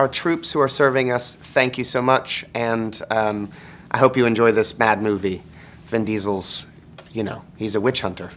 our troops who are serving us, thank you so much, and um, I hope you enjoy this mad movie. Vin Diesel's, you know, he's a witch hunter.